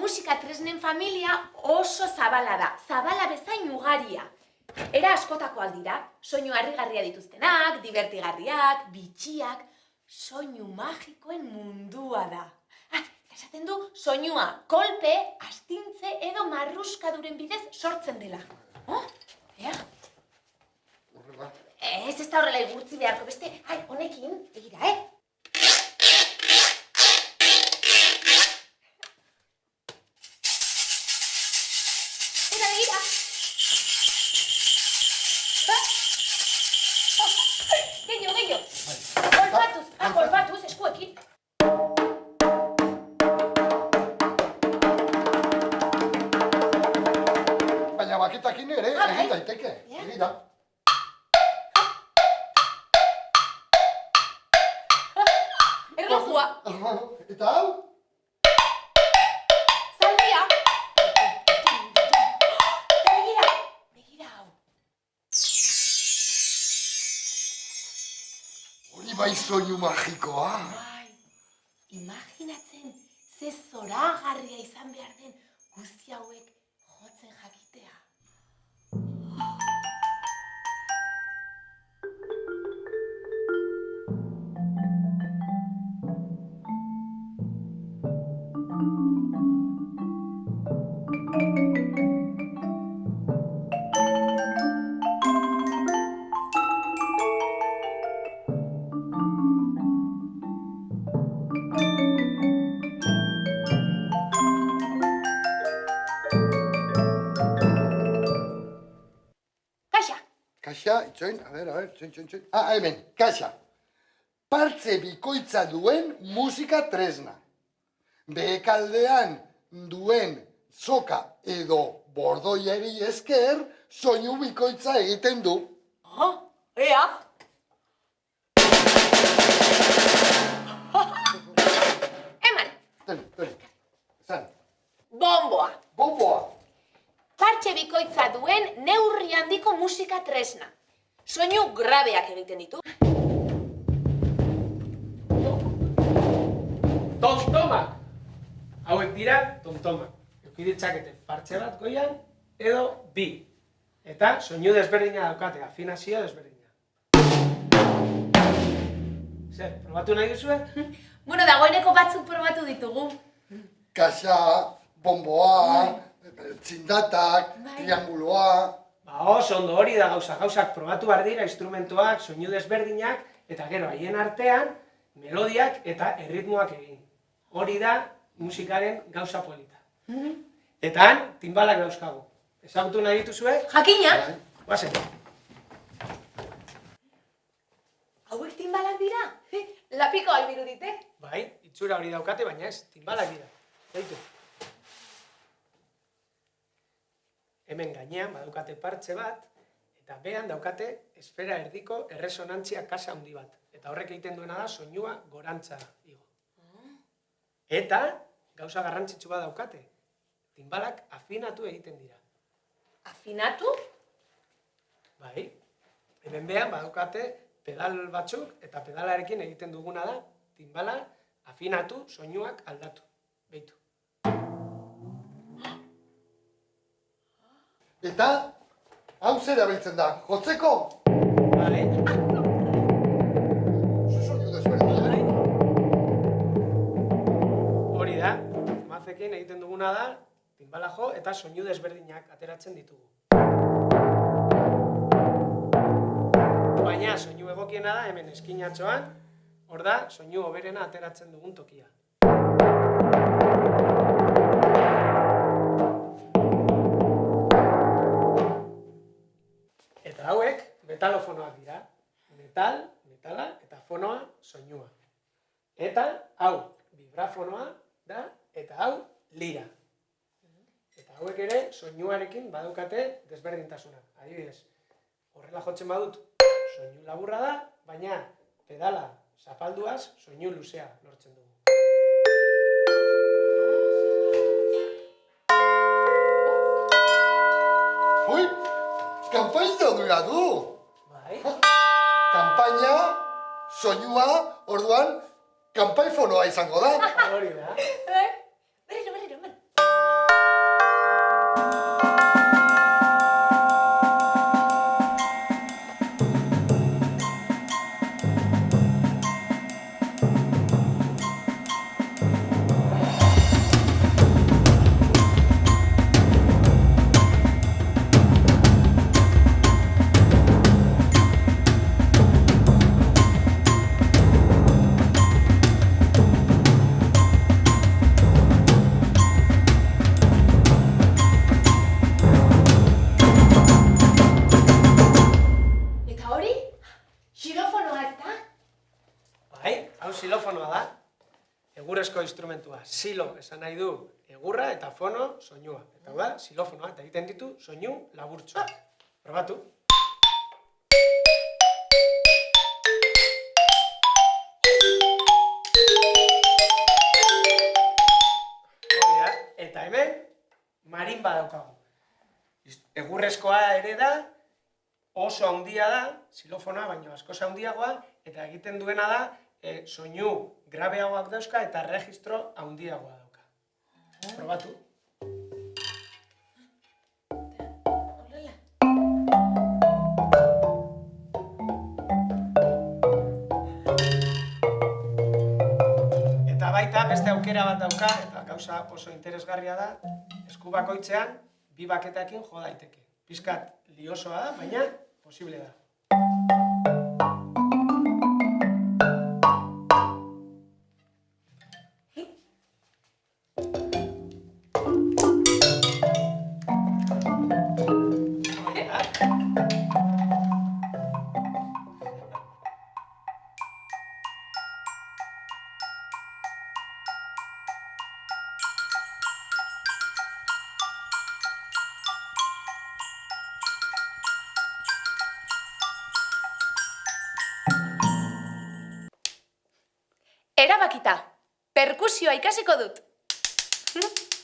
musika tresnen familia oso zabala da, zabala bezain ugaria. Era askotakoak dira, soinu harrigarria dituztenak, divertigarriak, bitxiak, soinu magikoen mundua da. Ah, esaten du, soinua kolpe, astintze edo marruskaduren bidez sortzen dela. Oh, ea, Horrela. ez ez da horrela igurtzi beharko, beste, ai, honekin, begira, eh? Baina baketakin ere, egin daiteke. Ja. Begira. Erlojua, Eta hau? zaldia. Begira, begira hau. Hori bai soinu magikoa. Bai, imaginatzen ze zoragarria izan behar den guzti hauek jotzen jakitea. Kaxa, itxoin, a ber, a ber, txoin, txoin, txoin. Ah, hemen, kaxa. Partze bikoitza duen musika tresna. Behekaldean duen soka edo bordoiari esker soinu bikoitza egiten du. oh, ea. Eman, Ten, ten, zan, bomboa. bomboa. Partxe bikoitza duen neurri handiko musika tresna. Soinu grabeak egiten ditu. Tomtomak! Hauek dira tomtomak. Euki ditzakete partxe bat goian edo bi. Eta soinu desberdina daukate, afinazio desberdina. Zer, probatu nahi duzue? Bueno, dagoeneko batzuk probatu ditugu. Kaxa, bomboa, txindatak, Bai. trianguloa. Ba, oso ondo hori da gauza, gauzak probatu behar dira, instrumentuak, soinu desberdinak, eta gero haien artean, melodiak eta erritmoak egin. Hori da musikaren gauza polita. Eta han, timbalak dauzkagu. Ezagutu nahi dituzue? Jakina, Bai. Guazen. hauek timbalak dira. Lapiko albiru dite. Bai, itxura hori daukate, baina ez, timbalak dira. Beitu. Hemen gainean badaukate partxe bat, eta behan daukate esfera erdiko erresonantzia kasa handi bat. Eta horrek egiten duena da soinua gorantza igo. Eta gauza garrantzitsu bat daukate. Timbalak afinatu egiten dira. Afinatu? Bai, hemen behan badaukate pedal batzuk, eta pedalarekin egiten duguna da, timbala afinatu, soinuak aldatu. Beitu. Eta, hau zer erabiltzen da, jotzeko? Vale? Desberdina. Hori da, mazekin egiten duguna da, timbala jo eta soinu desberdinak ateratzen ditugu. Baina soinu egokiena da hemen eskinatxoan, hor da soinu hoberena ateratzen dugun tokia. Eta hau vibrafonoa da eta hau lira. Eta hauek ere soinuarekin badukate desberdintasunak. Adibidez, horrela jotzen badut soinu laburra da, baina pedala zapalduaz soinu luzea lortzen dugu. Ui, kanpaina dura du. Bai? Kanpaina, soinua, orduan, kanpaifonoa izango da. Hori da. egurrezko instrumentua. Silo esan nahi du egurra eta fono soinua. Eta hau da, silofonoa, eta egiten ditu soinu laburtsuak. Probatu. Da, eta hemen marimba daukagu. Egurrezkoa ere da, oso handia da, silofonoa baino askoz handiagoa, eta egiten duena da, e, soinu grabeagoak dauzka eta registro handiagoa dauka. Probatu. Horrela. Eta baita beste aukera bat dauka, eta gauza oso interesgarria da, esku bakoitzean bi baketakin jo daiteke. Pizkat liosoa da, baina posible da. Erabakita, perkusioa ikasiko dut.